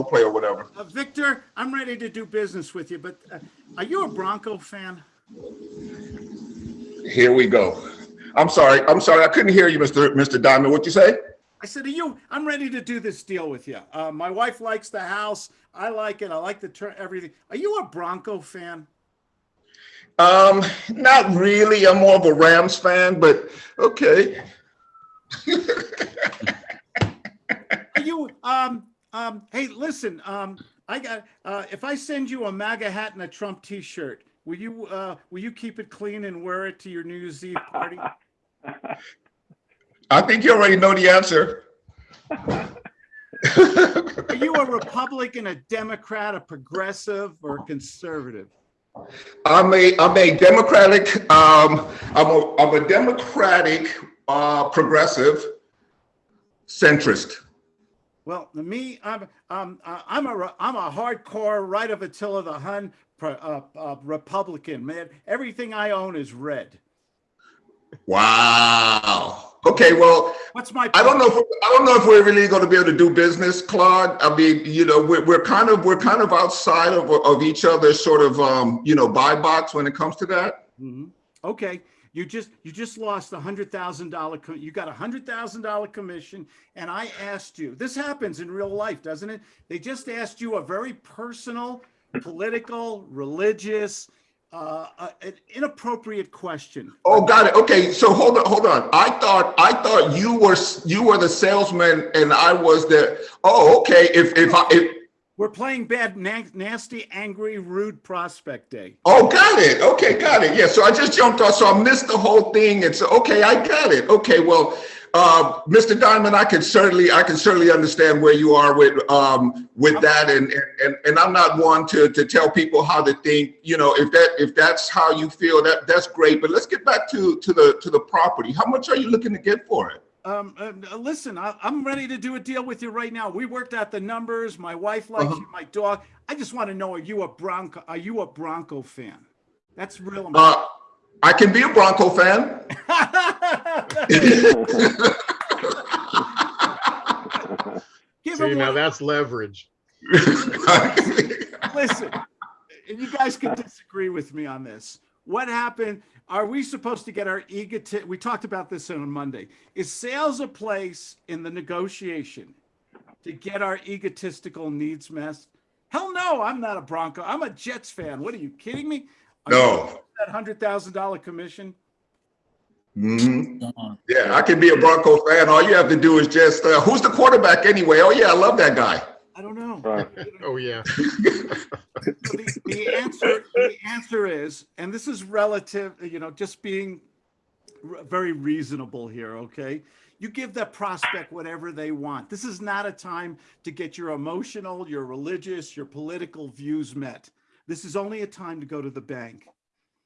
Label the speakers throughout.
Speaker 1: role play or whatever.
Speaker 2: Uh, Victor, I'm ready to do business with you, but uh, are you a Bronco fan?
Speaker 1: Here we go. I'm sorry. I'm sorry. I couldn't hear you, Mr. Mr. Diamond. What you say?
Speaker 2: I said, are you, I'm ready to do this deal with you. Uh, my wife likes the house. I like it. I like the turn, everything. Are you a Bronco fan?
Speaker 1: Um, not really. I'm more of a Rams fan, but okay.
Speaker 2: Are you, um, um, hey, listen, um, I got, uh, if I send you a MAGA hat and a Trump t-shirt, will you, uh, will you keep it clean and wear it to your New Year's Eve party?
Speaker 1: I think you already know the answer.
Speaker 2: Are you a Republican, a Democrat, a progressive, or a conservative?
Speaker 1: I'm a I'm a Democratic. Um, I'm a I'm a Democratic uh, progressive centrist.
Speaker 2: Well, me, I'm um, I'm a I'm a hardcore right of Attila the Hun uh, uh, Republican man. Everything I own is red.
Speaker 1: Wow. Okay. Well,
Speaker 2: What's my?
Speaker 1: I don't know if I don't know if we're really going to be able to do business, Claude. I mean, you know, we're, we're kind of we're kind of outside of of each other's sort of um, you know buy box when it comes to that.
Speaker 2: Mhm. Okay, you just you just lost a hundred thousand dollar. You got a hundred thousand dollar commission, and I asked you. This happens in real life, doesn't it? They just asked you a very personal, political, religious, uh, uh, an inappropriate question.
Speaker 1: Oh, got it. Okay, so hold on, hold on. I thought I thought you were you were the salesman and I was the. Oh, okay. If if I if,
Speaker 2: We're playing bad, na- nasty, angry, rude prospect day.
Speaker 1: oh, got it. Okay, got it. Yeah. So I just jumped off. So I missed the whole thing. It's okay. I got it. Okay. Well, uh, Mr. Diamond, I can certainly I can certainly understand where you are with um with that, and and and I'm not one to to tell people how to think. You know, if that if that's how you feel, that that's great. But let's get back to to the to the property. How much are you looking to get for it?
Speaker 2: Um, uh, listen, I, I'm ready to do a deal with you right now. We worked out the numbers. My wife likes
Speaker 1: Uh-huh.
Speaker 2: you, my dog. I just want to know: Are you a Bronco? Are you a Bronco fan? That's real.
Speaker 1: Uh, I can be a Bronco fan.
Speaker 2: Give
Speaker 3: See,
Speaker 2: him
Speaker 3: now
Speaker 2: one.
Speaker 3: that's leverage.
Speaker 2: Listen, and you guys can disagree with me on this. What happened? Are we supposed to get our egotist? We talked about this on Monday. Is sales a place in the negotiation to get our egotistical needs met? Hell no, I'm not a Bronco. I'm a Jets fan. What are you kidding me? Are
Speaker 1: No.
Speaker 2: That hundred thousand dollar commission.
Speaker 1: Mhm. Yeah, I can be a Bronco fan. All you have to do is just uh, who's the quarterback anyway? Oh yeah, I love that guy.
Speaker 2: I don't know.
Speaker 4: Right.
Speaker 3: Oh, yeah.
Speaker 2: So the, the answer the answer is and this is relative you know just being very reasonable here okay you give that prospect whatever they want this is not a time to get your emotional your religious your political views met this is only a time to go to the bank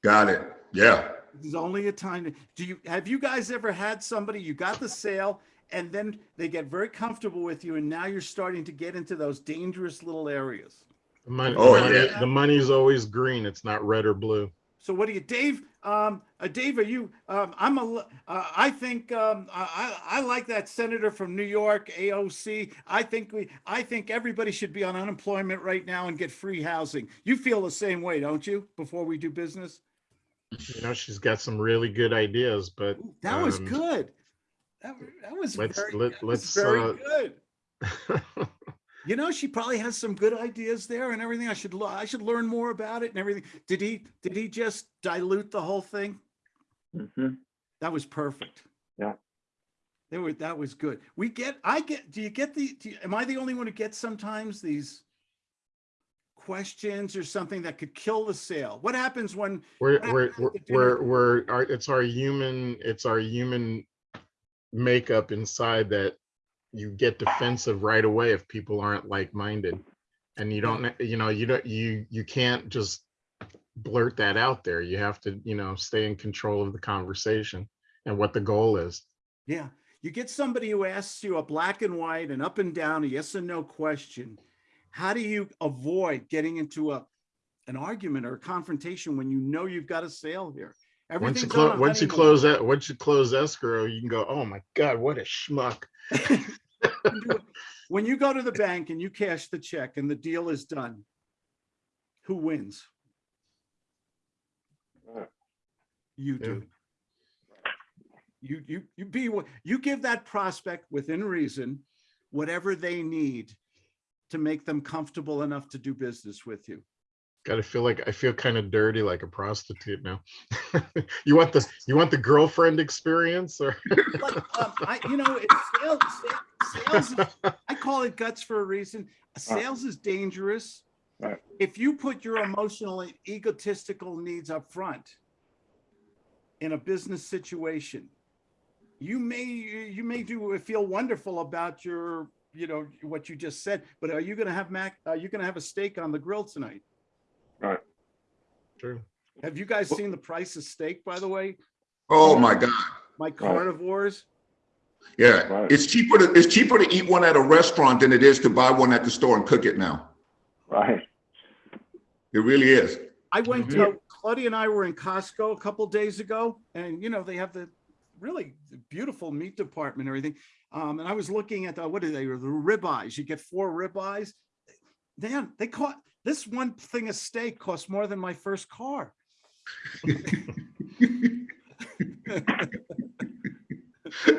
Speaker 1: Got it. Yeah.
Speaker 2: this is only a time to, do you have you guys ever had somebody you got the sale and then they get very comfortable with you and now you're starting to get into those dangerous little areas
Speaker 3: The money,
Speaker 1: Oh,
Speaker 3: the, money
Speaker 2: yeah.
Speaker 3: the money's always green. It's not red or blue.
Speaker 2: So what do you, Dave? Um, uh, Dave, are you? Um, I'm a. Uh, I think um, I, I I like that senator from New York, AOC. I think we. I think everybody should be on unemployment right now and get free housing. You feel the same way, don't you? Before we do business,
Speaker 3: You know, she's got some really good ideas, but
Speaker 2: Ooh, that was
Speaker 3: um,
Speaker 2: good. That, that was
Speaker 3: let's-
Speaker 2: very.
Speaker 3: let-
Speaker 2: that was
Speaker 3: let's,
Speaker 2: very
Speaker 3: uh,
Speaker 2: good. You know, she probably has some good ideas there and everything. I should. le- I should learn more about it and everything. Did he? Did he just dilute the whole thing?
Speaker 4: Mhm.
Speaker 2: That was perfect.
Speaker 4: Yeah.
Speaker 2: They were, that was good. We get, I get, do you get the, do you- am I the only one who gets sometimes these questions or something that could kill the sale? What happens when,
Speaker 3: we're, we're, we're, we're, we're, our, it's our human, it's our human makeup inside that you get defensive right away if people aren't like-minded. And you don't, you know, you don't, you, you can't just blurt that out there. You have to, you know, stay in control of the conversation and what the goal is.
Speaker 2: yeah, you get somebody who asks you a black and white and up and down, a yes and no question. How do you avoid getting into a, an argument or a confrontation when you know you've got a sale here?
Speaker 3: Once you close, once you close that, once you close escrow, you can go, oh my God, what a schmuck.
Speaker 2: can do it. When you go to the bank and you cash the check and the deal is done, who wins? You do. You, you, you be, you give that prospect within reason, whatever they need to make them comfortable enough to do business with you.
Speaker 3: Gotta feel like I feel kind of dirty like a prostitute now. You want the, you want the girlfriend experience or?
Speaker 2: Um, I, you know, it's sales, sales, is- I call it guts for a reason. Sales is dangerous.
Speaker 4: Right.
Speaker 2: If you put your emotional and egotistical needs up front in a business situation, you may, you may do, feel wonderful about your, you know, what you just said, but are you gonna have mac, are you gonna have a steak on the grill tonight?
Speaker 3: True.
Speaker 2: Have you guys seen the price of steak, by the way?
Speaker 1: Oh, my God.
Speaker 2: My carnivores?
Speaker 1: Yeah,
Speaker 4: Right.
Speaker 1: it's cheaper to, it's cheaper to eat one at a restaurant than it is to buy one at the store and cook it now.
Speaker 4: Right.
Speaker 1: It really is.
Speaker 2: I went
Speaker 4: Mhm.
Speaker 2: to, Claudia and I were in Costco a couple days ago and, you know, they have the really beautiful meat department and everything. Um, and I was looking at the, what are they, the ribeyes, you get four ribeyes. Dan, they caught, this one thing of steak cost more than my first car.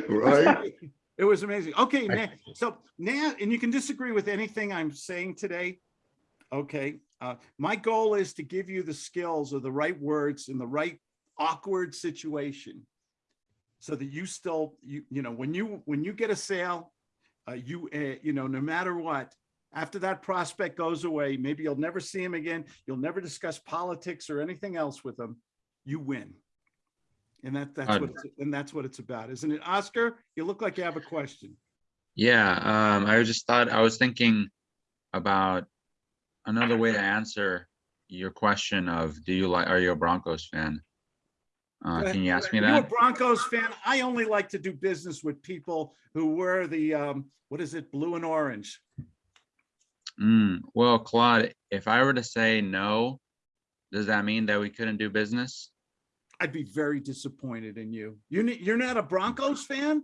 Speaker 1: Right?
Speaker 2: It was amazing. Okay, now, so now, and you can disagree with anything I'm saying today. Okay, uh, my goal is to give you the skills or the right words in the right awkward situation. So that you still, you, you know, when you, when you get a sale, uh, you, uh, you know, no matter what, after that prospect goes away, maybe you'll never see him again. You'll never discuss politics or anything else with him. You win. And that, that's what, it's- and that's what it's about, isn't it? Oscar, you look like you have a question.
Speaker 5: Yeah, um, I just thought, I was thinking about another way to answer your question of, do you like, are you a Broncos fan? Uh, can you ask me
Speaker 2: Are you a? Broncos fan? I only like to do business with people who wear the, um, what is it, blue and orange?
Speaker 5: Mm, well, Claude, if I were to say no, does that mean that we couldn't do business?
Speaker 2: I'd be very disappointed in you. You you're not a Broncos fan?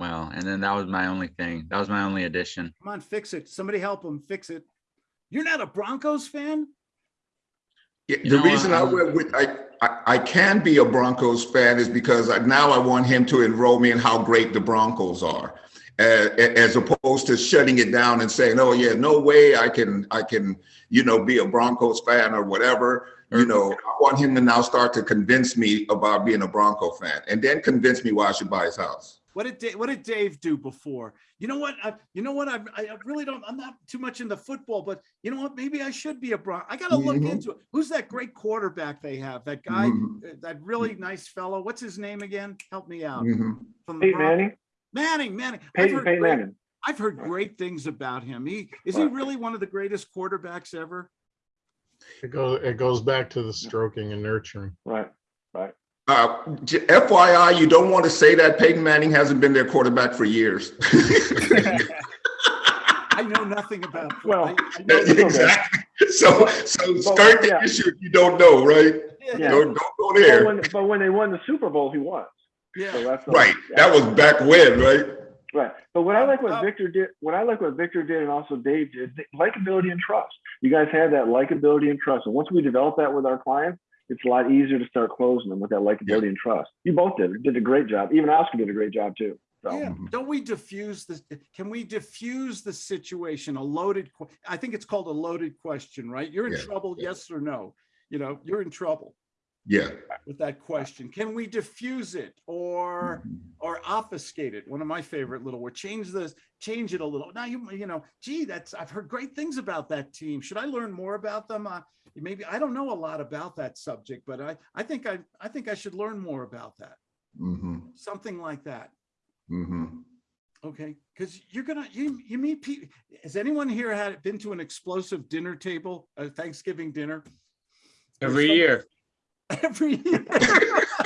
Speaker 5: Well, and then that was my only thing. That was my only addition.
Speaker 2: Come on, fix it. Somebody help him fix it. You're not a Broncos fan?
Speaker 1: Yeah, the
Speaker 5: know,
Speaker 1: reason I
Speaker 5: I'm-
Speaker 1: went with, I, I, I can be a Broncos fan is because I- now I want him to enroll me in how great the Broncos are. Uh, as opposed to shutting it down and saying, oh yeah, no way I can, I can, you know, be a Broncos fan or whatever. You know, I want him to now start to convince me about being a Bronco fan and then convince me why I should buy his house.
Speaker 2: What did, Da- what did Dave do before? You know what? I, you know what? I, I really don't, I'm not too much into football, but you know what? Maybe I should be a Bron. I gotta look
Speaker 1: Mhm.
Speaker 2: into it. Who's that great quarterback they have? That guy,
Speaker 1: Mhm,
Speaker 2: uh, that really nice fellow? What's his name again? Help me out.
Speaker 1: mhm.
Speaker 2: From the
Speaker 4: Peyton
Speaker 2: Bron-
Speaker 4: Manning,
Speaker 2: Manning, Manning. I've
Speaker 4: Peyton,
Speaker 2: heard
Speaker 4: Peyton
Speaker 2: great-
Speaker 4: Manning.
Speaker 2: I've heard great things about him. He, is he really one of the greatest quarterbacks ever?
Speaker 3: It goes, it goes back to the stroking and nurturing.
Speaker 4: Right, right.
Speaker 1: Uh, FYI, you don't want to say that Peyton Manning hasn't been their quarterback for years.
Speaker 2: I know nothing about.
Speaker 4: Well,
Speaker 2: I- I know-
Speaker 1: Exactly. So, so
Speaker 4: But-
Speaker 1: skirt the
Speaker 4: yeah.
Speaker 1: issue if you don't know, right?
Speaker 4: Yeah.
Speaker 1: Don't, don't go
Speaker 4: But
Speaker 1: there.
Speaker 4: when, but when they won the Super Bowl, he won. So that's.
Speaker 1: Right,
Speaker 4: yeah.
Speaker 1: that was back when, right?
Speaker 4: Right. But what I like
Speaker 2: Uh,
Speaker 4: what Victor did, what I like what Victor did and also Dave did, likability and trust. You guys have that likability and trust. And once we develop that with our clients, it's a lot easier to start closing them with that likability and trust. You both did, did a great job. Even Oscar did a great job too. So,
Speaker 2: yeah. Don't we diffuse the? Can we diffuse the situation? A loaded, I think it's called a loaded question, right? You're in
Speaker 1: Yeah,
Speaker 2: trouble,
Speaker 1: yeah.
Speaker 2: yes or no? You know, you're in trouble
Speaker 1: Yeah.
Speaker 2: with that question. Can we diffuse it or, or obfuscate it? One of my favorite little words, change this, change it a little. Now you, you know, gee, that's, I've heard great things about that team. Should I learn more about them? Uh, maybe, I don't know a lot about that subject, but I, I think I, I think I should learn more about that.
Speaker 1: hmm
Speaker 2: Something like that.
Speaker 1: hmm
Speaker 2: Okay, because you're gonna, you, you meet people, has anyone here had, been to an explosive dinner table, a Thanksgiving dinner?
Speaker 6: Every year.
Speaker 2: Every year.